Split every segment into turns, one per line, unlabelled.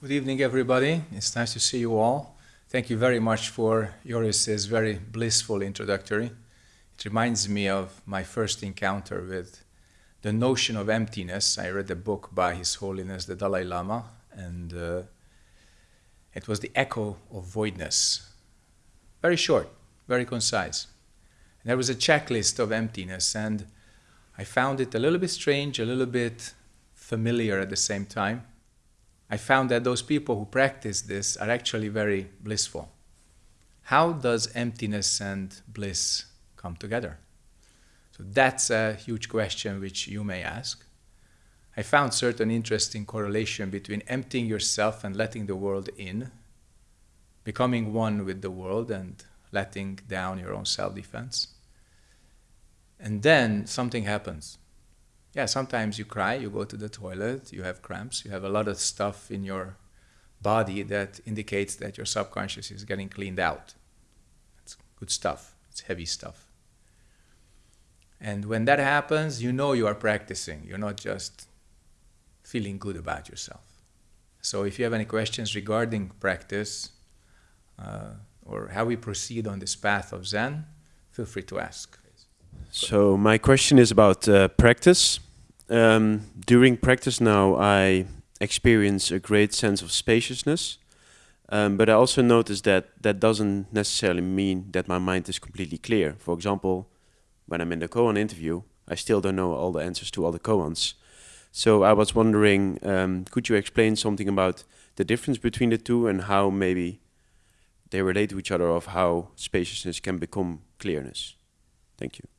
Good evening, everybody. It's nice to see you all. Thank you very much for Joris's very blissful introductory. It reminds me of my first encounter with the notion of emptiness. I read a book by His Holiness the Dalai Lama, and uh, it was the echo of voidness. Very short, very concise. And there was a checklist of emptiness, and I found it a little bit strange, a little bit familiar at the same time. I found that those people who practice this are actually very blissful. How does emptiness and bliss come together? So that's a huge question which you may ask. I found certain interesting correlation between emptying yourself and letting the world in, becoming one with the world and letting down your own self-defense. And then something happens yeah, sometimes you cry, you go to the toilet, you have cramps, you have a lot of stuff in your body that indicates that your subconscious is getting cleaned out. It's good stuff, it's heavy stuff. And when that happens, you know you are practicing. You're not just feeling good about yourself. So if you have any questions regarding practice uh, or how we proceed on this path of Zen, feel free to ask.
So my question is about uh, practice. Um, during practice now, I experience a great sense of spaciousness, um, but I also notice that that doesn't necessarily mean that my mind is completely clear. For example, when I'm in the koan interview, I still don't know all the answers to all the koans. So I was wondering, um, could you explain something about the difference between the two and how maybe they relate to each other of how spaciousness can become clearness? Thank you.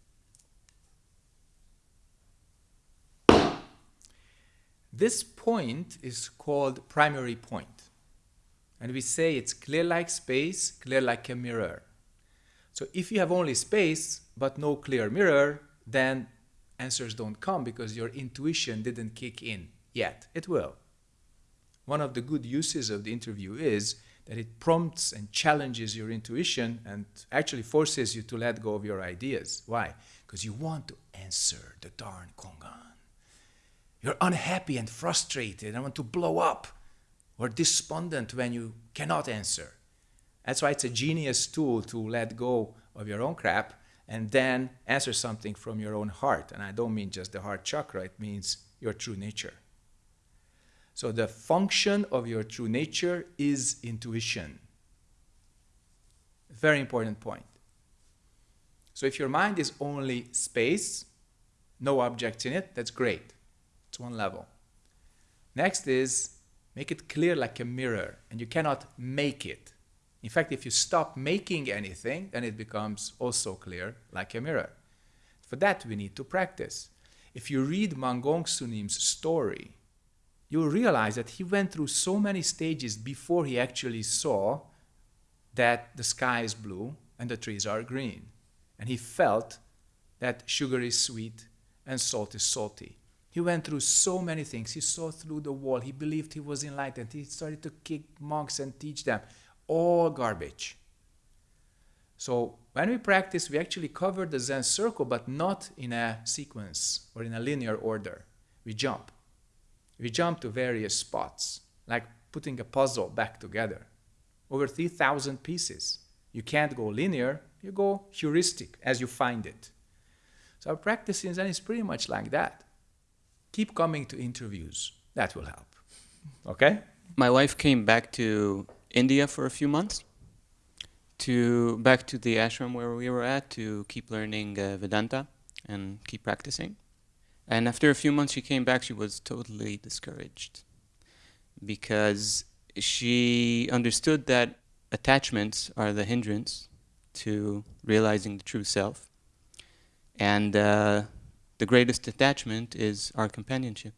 This point is called primary point. And we say it's clear like space, clear like a mirror. So if you have only space but no clear mirror, then answers don't come because your intuition didn't kick in yet. It will. One of the good uses of the interview is that it prompts and challenges your intuition and actually forces you to let go of your ideas. Why? Because you want to answer the darn Kongan. You're unhappy and frustrated and want to blow up or despondent when you cannot answer. That's why it's a genius tool to let go of your own crap and then answer something from your own heart. And I don't mean just the heart chakra, it means your true nature. So the function of your true nature is intuition. Very important point. So if your mind is only space, no objects in it, that's great. One level. Next is make it clear like a mirror, and you cannot make it. In fact, if you stop making anything, then it becomes also clear like a mirror. For that, we need to practice. If you read Mangong Sunim's story, you'll realize that he went through so many stages before he actually saw that the sky is blue and the trees are green. And he felt that sugar is sweet and salt is salty. He went through so many things. He saw through the wall. He believed he was enlightened. He started to kick monks and teach them. All garbage. So when we practice, we actually cover the Zen circle, but not in a sequence or in a linear order. We jump. We jump to various spots, like putting a puzzle back together. Over 3,000 pieces. You can't go linear, you go heuristic as you find it. So our practice in Zen is pretty much like that keep coming to interviews. That will help. Okay?
My wife came back to India for a few months, to back to the ashram where we were at to keep learning uh, Vedanta and keep practicing. And after a few months she came back, she was totally discouraged because she understood that attachments are the hindrance to realizing the true self. And uh, the greatest attachment is our companionship.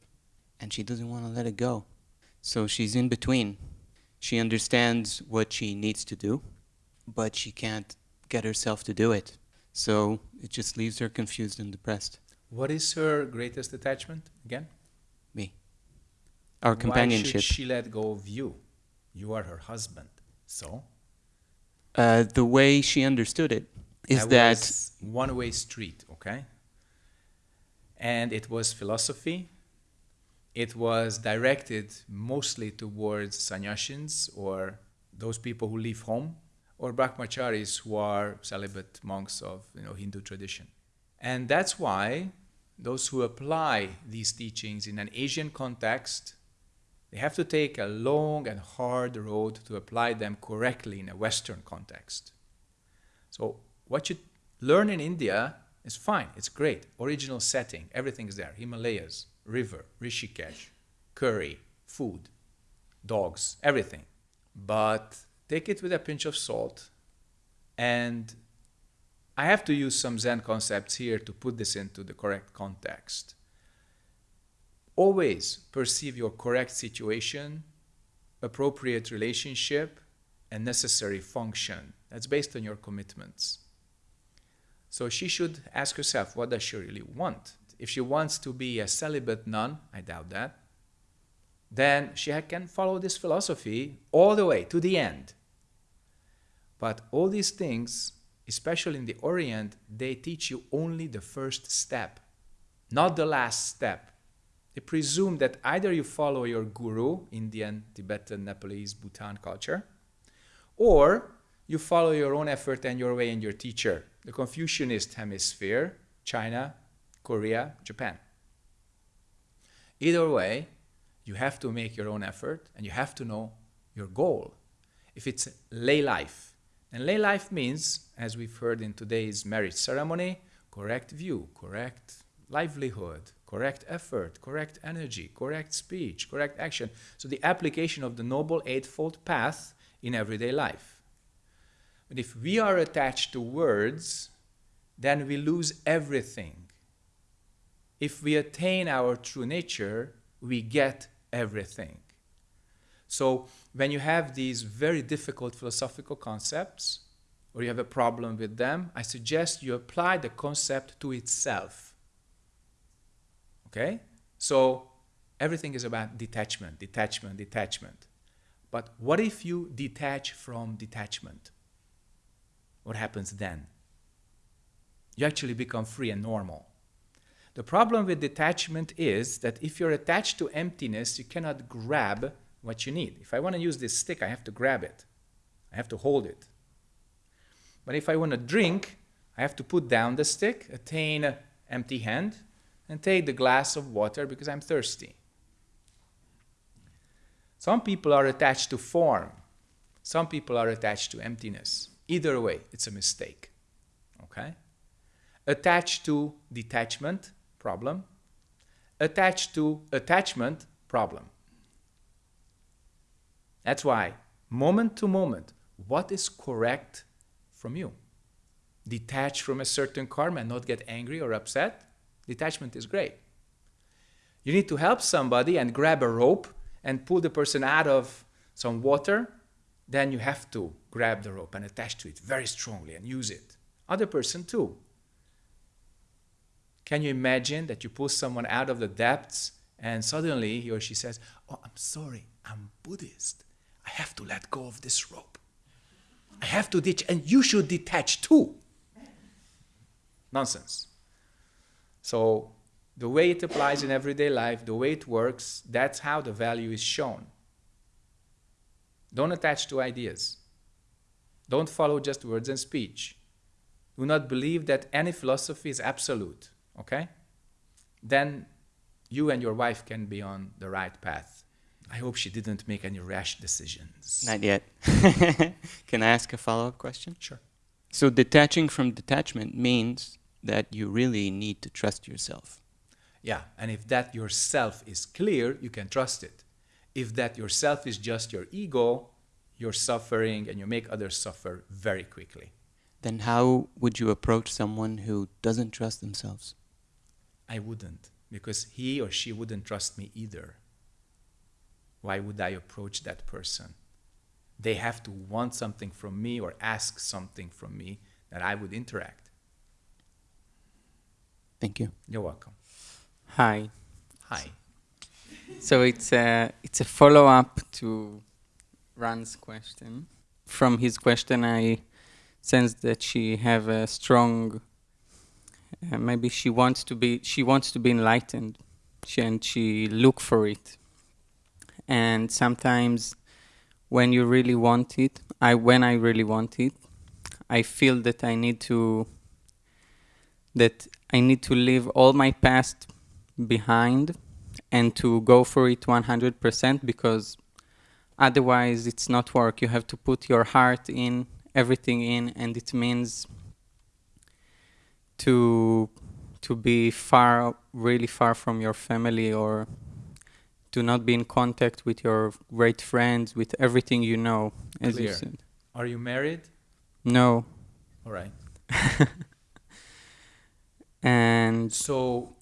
And she doesn't want to let it go. So she's in between. She understands what she needs to do, but she can't get herself to do it. So it just leaves her confused and depressed.
What is her greatest attachment again?
Me. Our companionship. Why
should she let go of you? You are her husband. So?
Uh, the way she understood it is that, that
one-way street, okay? And it was philosophy, it was directed mostly towards sannyasins or those people who leave home or brahmacharis who are celibate monks of you know, Hindu tradition. And that's why those who apply these teachings in an Asian context, they have to take a long and hard road to apply them correctly in a Western context. So what you learn in India is fine, it's great. Original setting, everything's there. Himalayas, river, Rishikesh, curry, food, dogs, everything. But take it with a pinch of salt. And I have to use some Zen concepts here to put this into the correct context. Always perceive your correct situation, appropriate relationship, and necessary function. That's based on your commitments. So she should ask herself, what does she really want? If she wants to be a celibate nun, I doubt that, then she can follow this philosophy all the way to the end. But all these things, especially in the Orient, they teach you only the first step, not the last step. They presume that either you follow your guru, Indian, Tibetan, Nepalese, Bhutan culture, or you follow your own effort and your way and your teacher, the Confucianist hemisphere, China, Korea, Japan. Either way, you have to make your own effort and you have to know your goal. If it's lay life, and lay life means, as we've heard in today's marriage ceremony, correct view, correct livelihood, correct effort, correct energy, correct speech, correct action. So the application of the Noble Eightfold Path in everyday life. But if we are attached to words, then we lose everything if we attain our true nature, we get everything. So when you have these very difficult philosophical concepts, or you have a problem with them, I suggest you apply the concept to itself. Okay? So everything is about detachment, detachment, detachment. But what if you detach from detachment? What happens then? You actually become free and normal. The problem with detachment is that if you're attached to emptiness, you cannot grab what you need. If I want to use this stick, I have to grab it. I have to hold it. But if I want to drink, I have to put down the stick, attain an empty hand, and take the glass of water because I'm thirsty. Some people are attached to form. Some people are attached to emptiness. Either way, it's a mistake. Okay? Attached to detachment, problem, attached to attachment problem. That's why, moment to moment, what is correct from you? Detach from a certain karma and not get angry or upset? Detachment is great. You need to help somebody and grab a rope and pull the person out of some water, then you have to grab the rope and attach to it very strongly and use it. Other person too. Can you imagine that you pull someone out of the depths and suddenly he or she says, Oh, I'm sorry, I'm Buddhist. I have to let go of this rope. I have to ditch, and you should detach too. Nonsense. So, the way it applies in everyday life, the way it works, that's how the value is shown. Don't attach to ideas. Don't follow just words and speech. Do not believe that any philosophy is absolute okay? Then you and your wife can be on the right path. I hope she didn't make any rash decisions.
Not yet. can I ask a follow-up question?
Sure.
So detaching from detachment means that you really need to trust yourself.
Yeah, and if that yourself is clear, you can trust it. If that yourself is just your ego, you're suffering and you make others suffer very quickly.
Then how would you approach someone who doesn't trust themselves?
I wouldn't, because he or she wouldn't trust me either. Why would I approach that person? They have to want something from me or ask something from me that I would interact.
Thank you.
You're welcome.
Hi.
Hi.
So it's a, it's a follow-up to Ran's question. From his question, I sense that she have a strong uh, maybe she wants to be she wants to be enlightened she, and she look for it. And sometimes when you really want it, I when I really want it, I feel that I need to that I need to leave all my past behind and to go for it 100% because otherwise it's not work you have to put your heart in everything in and it means to to be far really far from your family or to not be in contact with your great friends with everything you know as you said
Are you married?
no
All right.
and
So,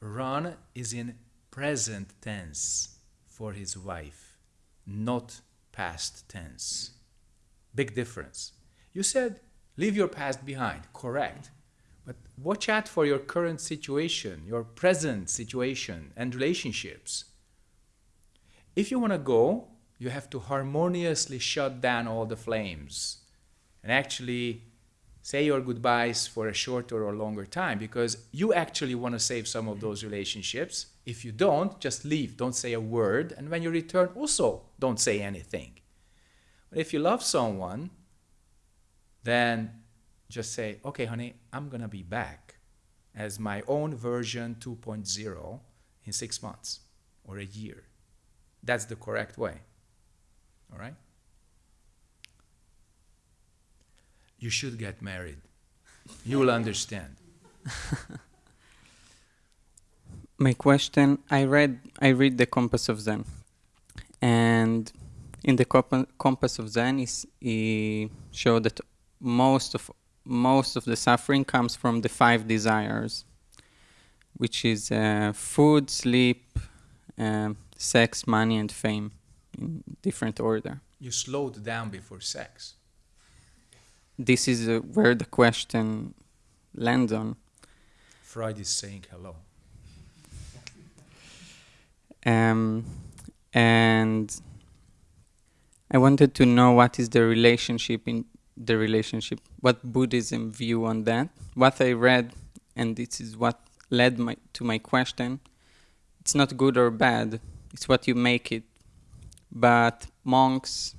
Ron is in present tense for his wife, not past tense. Big difference. You said, leave your past behind, correct. But watch out for your current situation, your present situation, and relationships. If you want to go, you have to harmoniously shut down all the flames and actually say your goodbyes for a shorter or longer time because you actually want to save some of those relationships. If you don't, just leave. Don't say a word. And when you return, also don't say anything. But if you love someone, then just say, okay, honey, I'm going to be back as my own version 2.0 in six months or a year. That's the correct way. All right? You should get married. You will understand.
my question i read i read the compass of zen and in the compa- compass of zen is he showed that most of most of the suffering comes from the five desires which is uh, food sleep um, sex money and fame in different order
You slowed down before sex.
This is uh, where the question lands on
Freud is saying hello.
Um, and I wanted to know what is the relationship in the relationship, what Buddhism view on that. What I read, and this is what led my, to my question. It's not good or bad. It's what you make it. But monks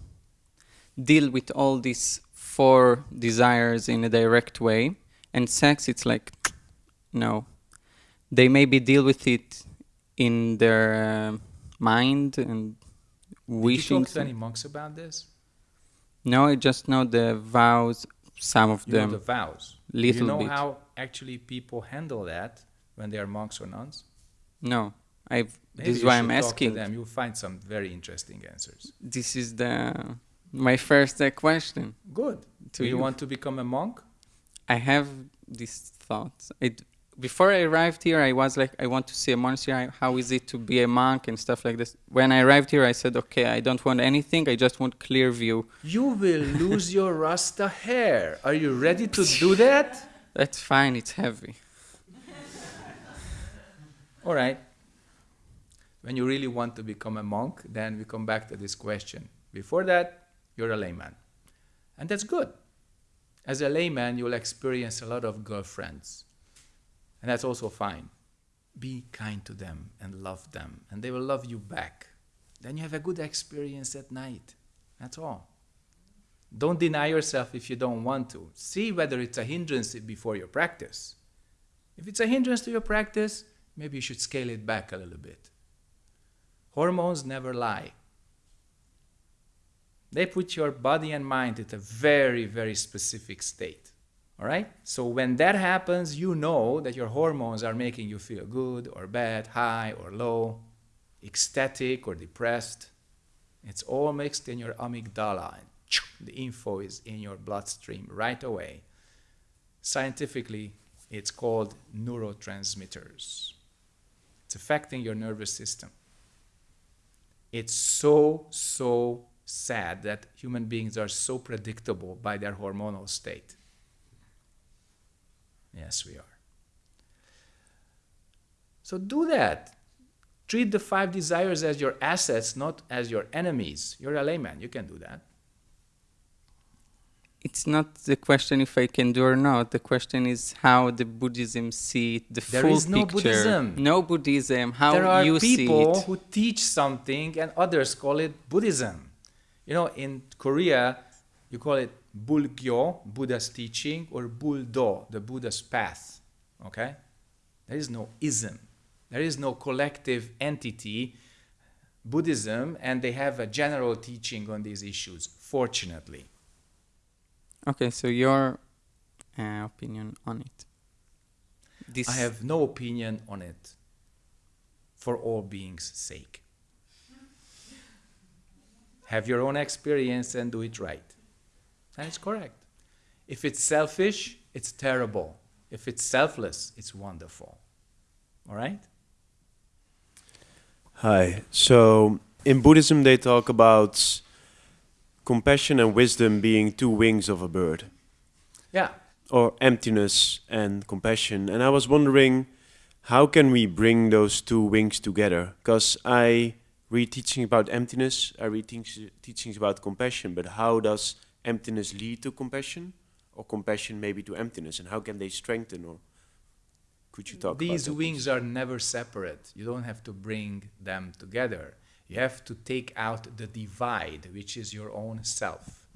deal with all these four desires in a direct way, and sex, it's like, no. They maybe deal with it in their uh, mind and wishing.
Did you talk to any monks about this?
No, I just know the vows. Some of
You
them,
know the vows.
little
you know
bit.
how actually people handle that when they are monks or nuns?
no, I've.
Maybe
this is why I'm asking.
them. You'll find some very interesting answers.
This is the my first uh, question
Good.
to
Do you
you.
want to become a monk?
I have these thoughts. It, before I arrived here, I was like, I want to see a monastery. How is it to be a monk and stuff like this? When I arrived here, I said, okay, I don't want anything. I just want clear view.
You will lose your Rasta hair. Are you ready to do that?
That's fine. It's heavy.
All right. When you really want to become a monk, then we come back to this question. Before that, you're a layman. And that's good. As a layman, you'll experience a lot of girlfriends. And that's also fine. Be kind to them and love them, and they will love you back. Then you have a good experience at night. That's all. Don't deny yourself if you don't want to. See whether it's a hindrance before your practice. If it's a hindrance to your practice, maybe you should scale it back a little bit. Hormones never lie. They put your body and mind at a very, very specific state. All right? So when that happens, you know that your hormones are making you feel good or bad, high or low, ecstatic or depressed. It's all mixed in your amygdala. And the info is in your bloodstream right away. Scientifically, it's called neurotransmitters. It's affecting your nervous system. It's so, so sad that human beings are so predictable by their hormonal state. Yes, we are. So do that. Treat the five desires as your assets, not as your enemies. You're a layman, you can do that.
it's not the question if I can do or not. The question is how the Buddhism see it, the
There
full
is no
picture.
Buddhism.
No Buddhism. How
there are
you
people who teach something and others call it Buddhism. You know, in Korea, you call it Bulgyo, Buddha's teaching, or Buldo, the Buddha's path. Okay? There is no ism. There is no collective entity, Buddhism, and they have a general teaching on these issues, fortunately.
Okay, so your uh, opinion on it. This
I have no opinion on it for all beings' sake. Have your own experience and do it right. And it's correct. If it's selfish, it's terrible. If it's selfless, it's wonderful. All right?
Hi. So in Buddhism, they talk about compassion and wisdom being two wings of a bird,
Yeah.
or emptiness and compassion. And I was wondering, how can we bring those two wings together? Because I read teaching about emptiness, I read teachings about compassion, but how does emptiness lead to compassion, or compassion maybe to emptiness, and how can they strengthen? Or could you talk
These
about that,
wings are never separate. You don't have to bring them together. You have to take out the divide, which is your own self.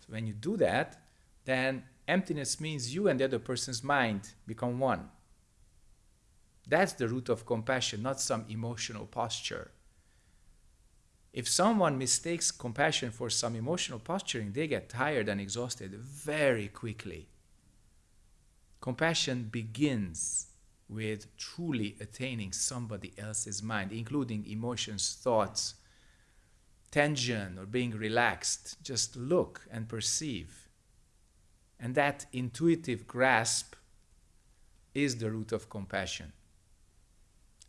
So when you do that, then emptiness means you and the other person's mind become one. That's the root of compassion, not some emotional posture. If someone mistakes compassion for some emotional posturing, they get tired and exhausted very quickly. Compassion begins with truly attaining somebody else's mind, including emotions, thoughts, tension, or being relaxed. Just look and perceive. And that intuitive grasp is the root of compassion.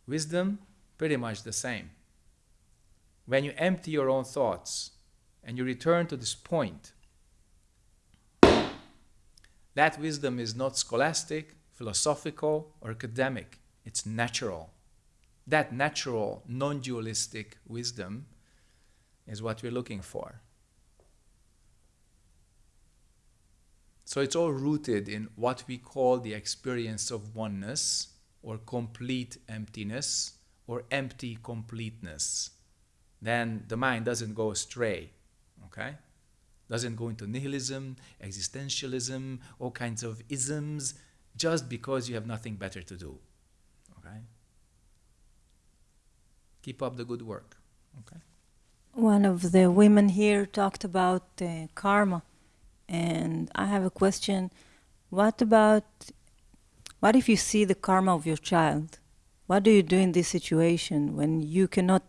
Wisdom, pretty much the same. When you empty your own thoughts and you return to this point, that wisdom is not scholastic, philosophical, or academic. It's natural. That natural, non dualistic wisdom is what we're looking for. So it's all rooted in what we call the experience of oneness, or complete emptiness, or empty completeness. Then the mind doesn't go astray. Okay? doesn't go into nihilism, existentialism, all kinds of isms, just because you have nothing better to do. Okay? Keep up the good work. Okay?
One of the women here talked about uh, karma, and I have a question. What about what if you see the karma of your child? What do you do in this situation when you cannot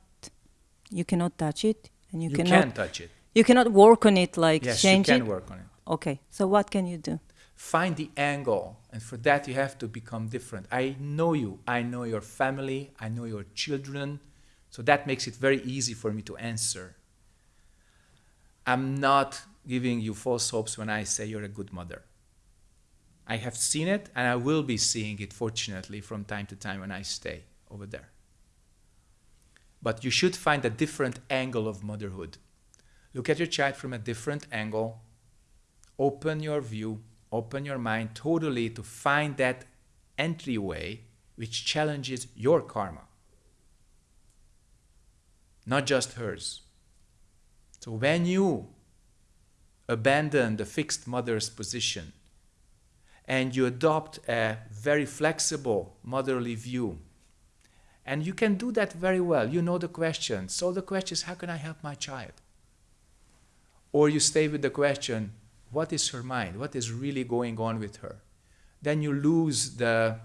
you cannot touch it and you,
You
cannot
can touch it.
you cannot work on it like
Yes, you can
it?
work on it.
Okay, so what can you do?
Find the angle, and for that you have to become different. I know you, I know your family, I know your children, so that makes it very easy for me to answer. I'm not giving you false hopes when I say you're a good mother. I have seen it, and I will be seeing it, fortunately, from time to time when I stay over there. But you should find a different angle of motherhood. Look at your child from a different angle. Open your view, open your mind totally to find that entryway which challenges your karma, not just hers. So when you abandon the fixed mother's position and you adopt a very flexible motherly view, and you can do that very well, you know the question. So the question is, how can I help my child? Or you stay with the question, what is her mind? What is really going on with her? Then you lose the,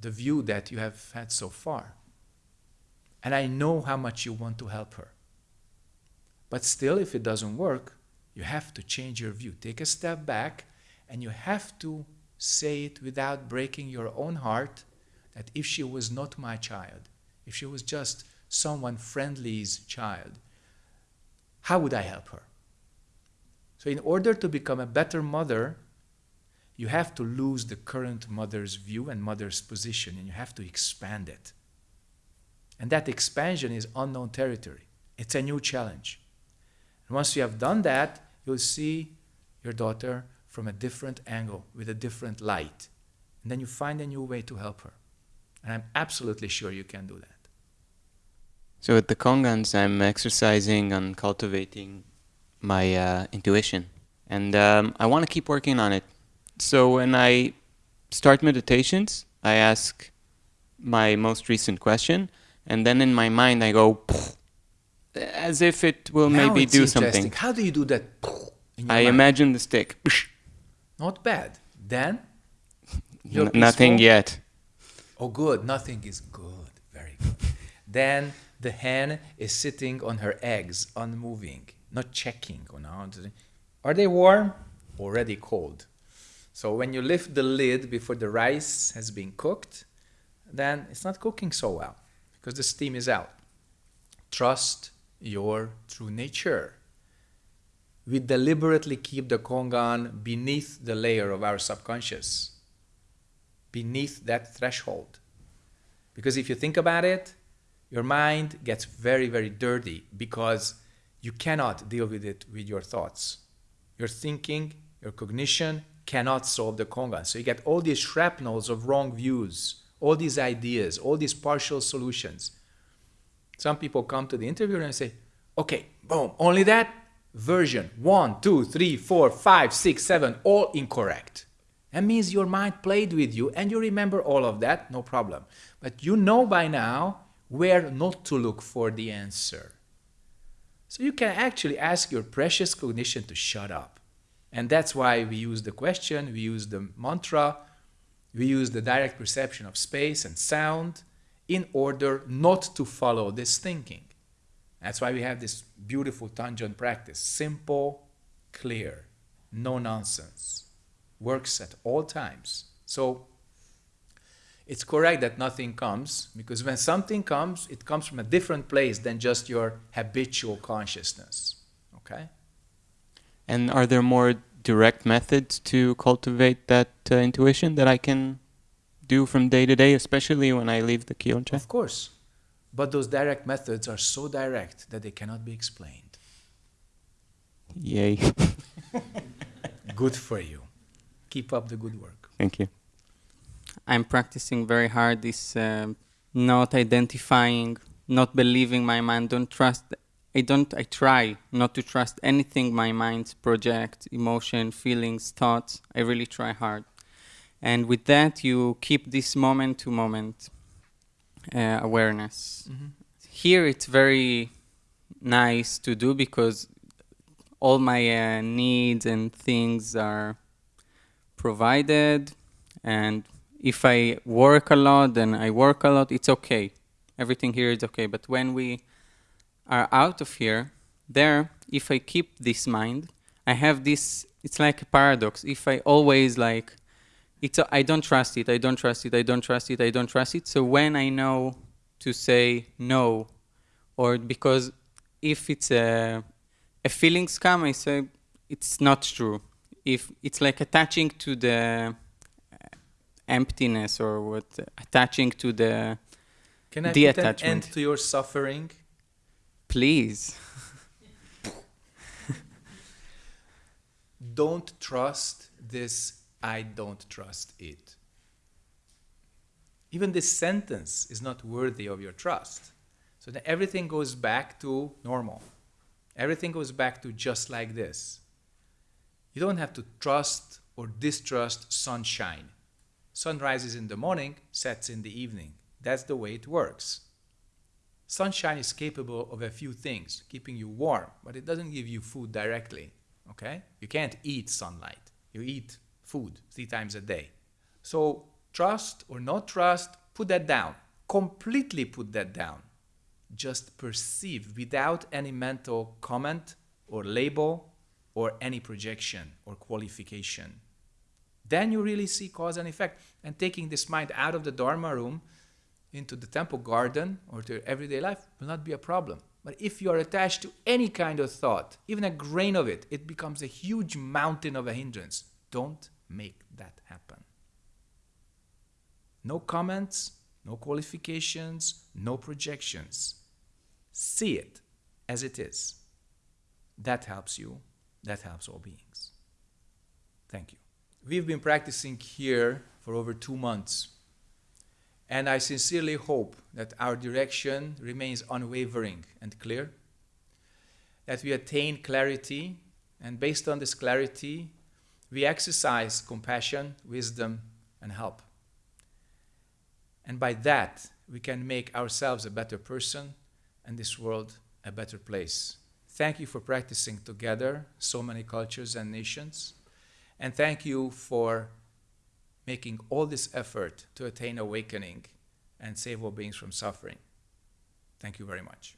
the view that you have had so far. And I know how much you want to help her. But still, if it doesn't work, you have to change your view. Take a step back and you have to say it without breaking your own heart that if she was not my child, if she was just someone friendly's child, how would I help her? So, in order to become a better mother, you have to lose the current mother's view and mother's position, and you have to expand it. And that expansion is unknown territory, it's a new challenge. And once you have done that, you'll see your daughter from a different angle with a different light. And then you find a new way to help her. And I'm absolutely sure you can do that.
So with the Kongans, I'm exercising on cultivating my uh, intuition, and um, I want to keep working on it. So when I start meditations, I ask my most recent question, and then in my mind I go as if it will
Now
maybe do something.
How do you do that?
I
mind?
imagine the stick.
Not bad. Then
nothing yet.
Oh, good. Nothing is good. Very good. then the hen is sitting on her eggs, unmoving, not checking. Are they warm? Already cold. So when you lift the lid before the rice has been cooked, then it's not cooking so well because the steam is out. Trust your true nature. We deliberately keep the kongan beneath the layer of our subconscious beneath that threshold. Because if you think about it, your mind gets very, very dirty because you cannot deal with it with your thoughts. Your thinking, your cognition cannot solve the kongan. So you get all these shrapnels of wrong views, all these ideas, all these partial solutions. Some people come to the interview and say, okay, boom, only that version, one, two, three, four, five, six, seven, all incorrect. That means your mind played with you and you remember all of that, no problem. But you know by now where not to look for the answer. So you can actually ask your precious cognition to shut up. And that's why we use the question, we use the mantra, we use the direct perception of space and sound in order not to follow this thinking. That's why we have this beautiful Tanjan practice simple, clear, no nonsense works at all times. So it's correct that nothing comes because when something comes, it comes from a different place than just your habitual consciousness. Okay?
And are there more direct methods to cultivate that uh, intuition that I can do from day to day, especially when I leave the Kyol Che?
Of course. But those direct methods are so direct that they cannot be explained.
Yay.
Good for you. Keep up the good work.
Thank you.
I'm practicing very hard this um not identifying, not believing my mind, don't trust. I don't. I try not to trust anything my mind projects, emotion, feelings, thoughts. I really try hard, and with that, you keep this moment to moment uh, awareness. Here, it's very nice to do because all my uh, needs and things are provided and if I work a lot, then I work a lot, it's okay. Everything here is okay. But when we are out of here, there, if I keep this mind, I have this, it's like a paradox. If I always like, it's a, I don't trust it, I don't trust it, I don't trust it, I don't trust it. So when I know to say no, or because if it's a, a feelings come, I say it's not true. If it's like attaching to the emptiness or what attaching to the
Can I
The
put an
attachment.
end to your suffering?
please
Don't trust this, I don't trust it. Even this sentence is not worthy of your trust. So then everything goes back to normal. Everything goes back to just like this. You don't have to trust or distrust sunshine. Sun rises in the morning, sets in the evening. That's the way it works. Sunshine is capable of a few things, keeping you warm, but it doesn't give you food directly. Okay? You can't eat sunlight. You eat food three times a day. So, trust or not trust, put that down. Completely put that down. Just perceive without any mental comment or label or any projection or qualification. Then you really see cause and effect. And taking this mind out of the Dharma room into the temple garden or to your everyday life will not be a problem. But if you are attached to any kind of thought, even a grain of it, it becomes a huge mountain of a hindrance. Don't make that happen. No comments, no qualifications, no projections. See it as it is. That helps you. That helps all beings. Thank you. We've been practicing here for over two months. And I sincerely hope that our direction remains unwavering and clear, that we attain clarity, and based on this clarity, we exercise compassion, wisdom, and help. And by that, we can make ourselves a better person and this world a better place. Thank you for practicing together so many cultures and nations. And thank you for making all this effort to attain awakening and save all beings from suffering. Thank you very much.